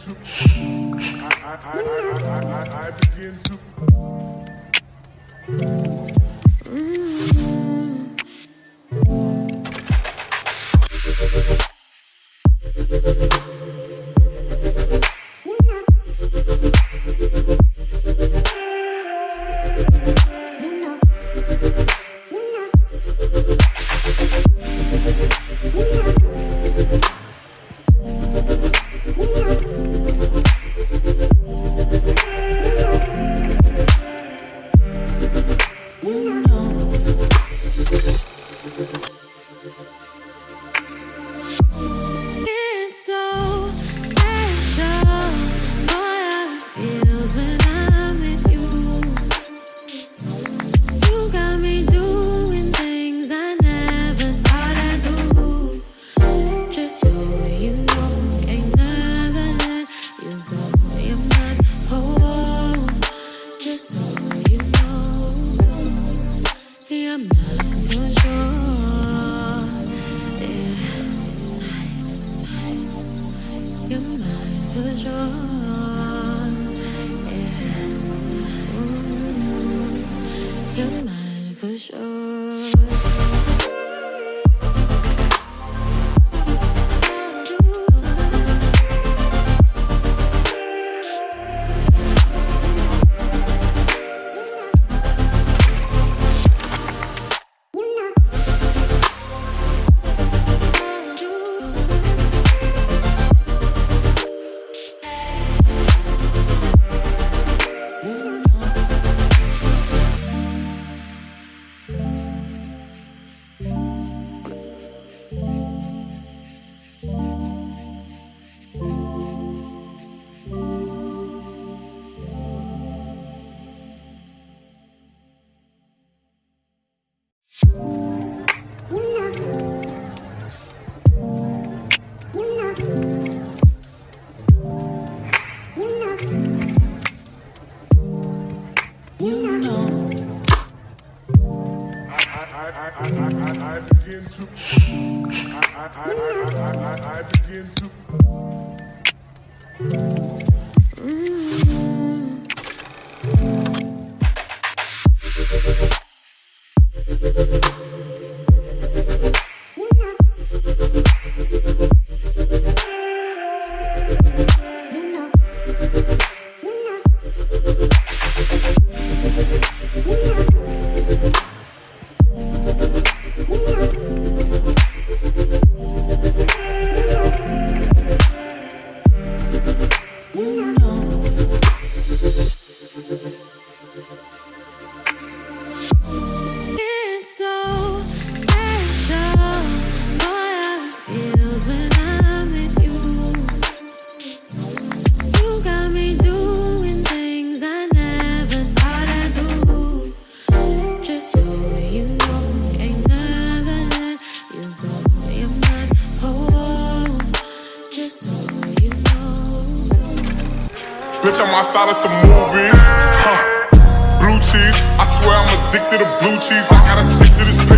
to. I, I, I, I, I, I begin to. You're mine for sure. I, I, I, I, begin to. I, I begin to. Bitch, I'm outside of some movie. Huh. Blue cheese. I swear I'm addicted to blue cheese. I gotta stick to this paper.